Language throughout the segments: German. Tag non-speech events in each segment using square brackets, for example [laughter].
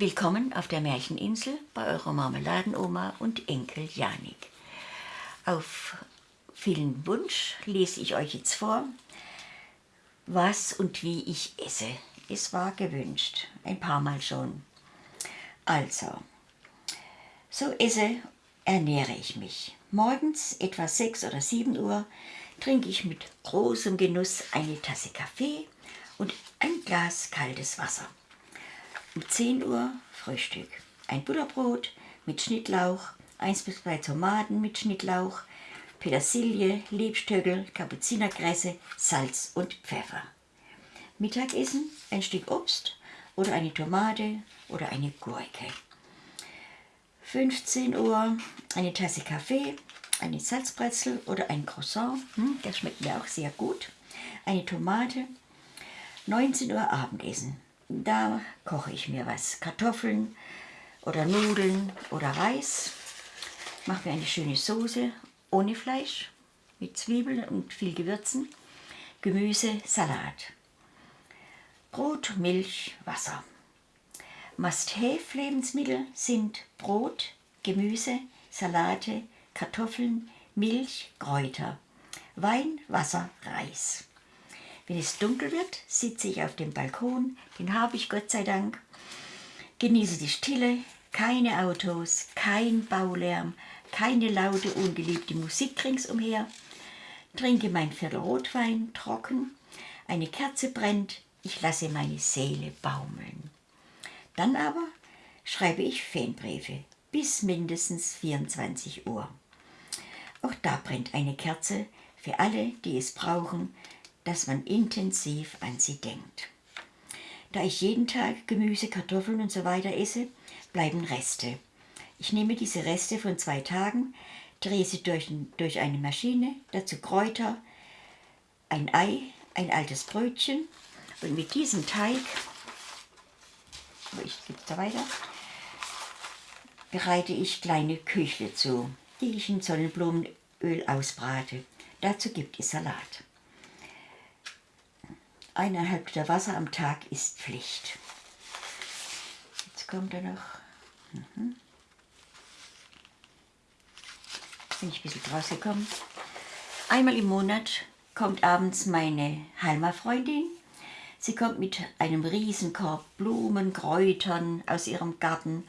Willkommen auf der Märcheninsel bei eurer Marmeladenoma und Enkel Janik. Auf vielen Wunsch lese ich euch jetzt vor, was und wie ich esse. Es war gewünscht, ein paar Mal schon. Also, so esse, ernähre ich mich. Morgens etwa 6 oder 7 Uhr trinke ich mit großem Genuss eine Tasse Kaffee und ein Glas kaltes Wasser. Um 10 Uhr Frühstück. Ein Butterbrot mit Schnittlauch, 1 bis 2 Tomaten mit Schnittlauch, Petersilie, Lebstöckel, Kapuzinerkresse, Salz und Pfeffer. Mittagessen ein Stück Obst oder eine Tomate oder eine Gurke. 15 Uhr eine Tasse Kaffee, eine Salzbrezel oder ein Croissant, hm, das schmeckt mir auch sehr gut, eine Tomate. 19 Uhr Abendessen, da koche ich mir was, Kartoffeln oder Nudeln oder Reis, mache mir eine schöne Soße ohne Fleisch, mit Zwiebeln und viel Gewürzen, Gemüse, Salat. Brot, Milch, Wasser. Must-Have-Lebensmittel sind Brot, Gemüse, Salate, Kartoffeln, Milch, Kräuter, Wein, Wasser, Reis. Wenn es dunkel wird, sitze ich auf dem Balkon, den habe ich Gott sei Dank, genieße die Stille, keine Autos, kein Baulärm, keine laute, ungeliebte Musik ringsumher, trinke mein Viertel Rotwein trocken, eine Kerze brennt, ich lasse meine Seele baumeln. Dann aber schreibe ich Fanbriefe bis mindestens 24 Uhr. Auch da brennt eine Kerze für alle, die es brauchen, dass man intensiv an sie denkt. Da ich jeden Tag Gemüse, Kartoffeln und so weiter esse, bleiben Reste. Ich nehme diese Reste von zwei Tagen, drehe sie durch, durch eine Maschine, dazu Kräuter, ein Ei, ein altes Brötchen und mit diesem Teig, ich gebe da weiter, bereite ich kleine Küchle zu, die ich in Sonnenblumenöl ausbrate. Dazu gibt es Salat. Eineinhalb Liter Wasser am Tag ist Pflicht. Jetzt kommt da noch. Mhm. Bin ich ein bisschen draus gekommen. Einmal im Monat kommt abends meine Halma-Freundin. Sie kommt mit einem Riesenkorb Blumen, Kräutern aus ihrem Garten,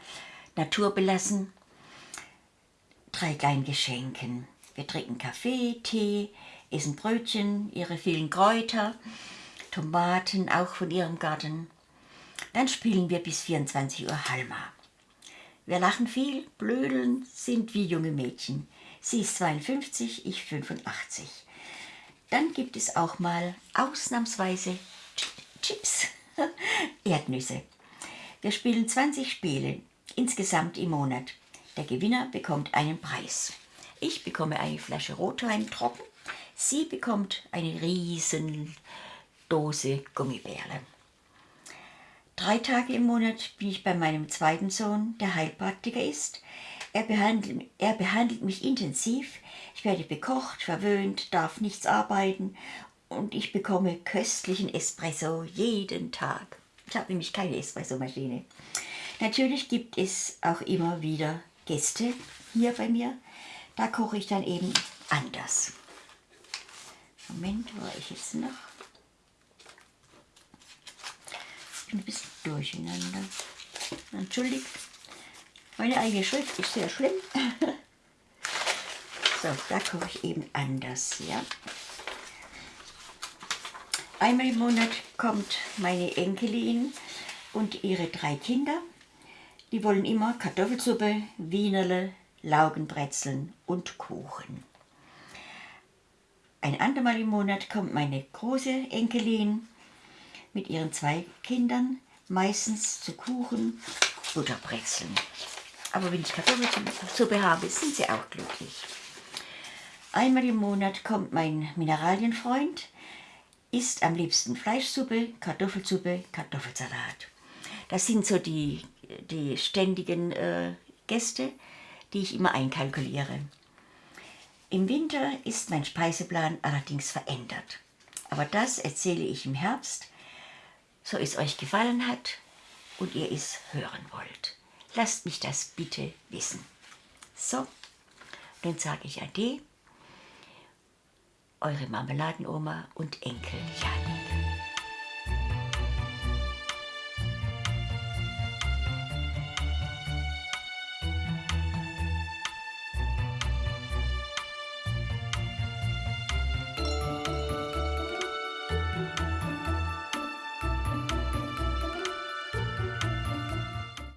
naturbelassen, drei kleinen Geschenken. Wir trinken Kaffee, Tee, essen Brötchen, ihre vielen Kräuter, Tomaten, auch von ihrem Garten. Dann spielen wir bis 24 Uhr Halma. Wir lachen viel, blödeln, sind wie junge Mädchen. Sie ist 52, ich 85. Dann gibt es auch mal ausnahmsweise Chips, [laughs] Erdnüsse. Wir spielen 20 Spiele, insgesamt im Monat. Der Gewinner bekommt einen Preis. Ich bekomme eine Flasche Rotwein trocken, sie bekommt eine riesen Dose Gummibärle. Drei Tage im Monat bin ich bei meinem zweiten Sohn, der Heilpraktiker ist. Er behandelt, er behandelt mich intensiv. Ich werde bekocht, verwöhnt, darf nichts arbeiten und ich bekomme köstlichen Espresso jeden Tag. Ich habe nämlich keine Espressomaschine. Natürlich gibt es auch immer wieder Gäste hier bei mir. Da koche ich dann eben anders. Moment, wo war ich jetzt noch? Ich bin ein bisschen durcheinander. Entschuldigt, meine eigene Schrift ist sehr schlimm. [laughs] so, da koche ich eben anders, ja. Einmal im Monat kommt meine Enkelin und ihre drei Kinder. Die wollen immer Kartoffelsuppe, Wienerle, Laugenbrezeln und Kuchen. Ein andermal im Monat kommt meine große Enkelin mit ihren zwei Kindern, meistens zu Kuchen, Butterbrezeln. Aber wenn ich Kartoffelsuppe habe, sind sie auch glücklich. Einmal im Monat kommt mein Mineralienfreund, isst am liebsten Fleischsuppe, Kartoffelsuppe, Kartoffelsalat. Das sind so die die ständigen äh, Gäste, die ich immer einkalkuliere. Im Winter ist mein Speiseplan allerdings verändert. Aber das erzähle ich im Herbst. So es euch gefallen hat, und ihr es hören wollt. Lasst mich das bitte wissen. So, nun sage ich Ade, eure Marmeladenoma und Enkel Jan.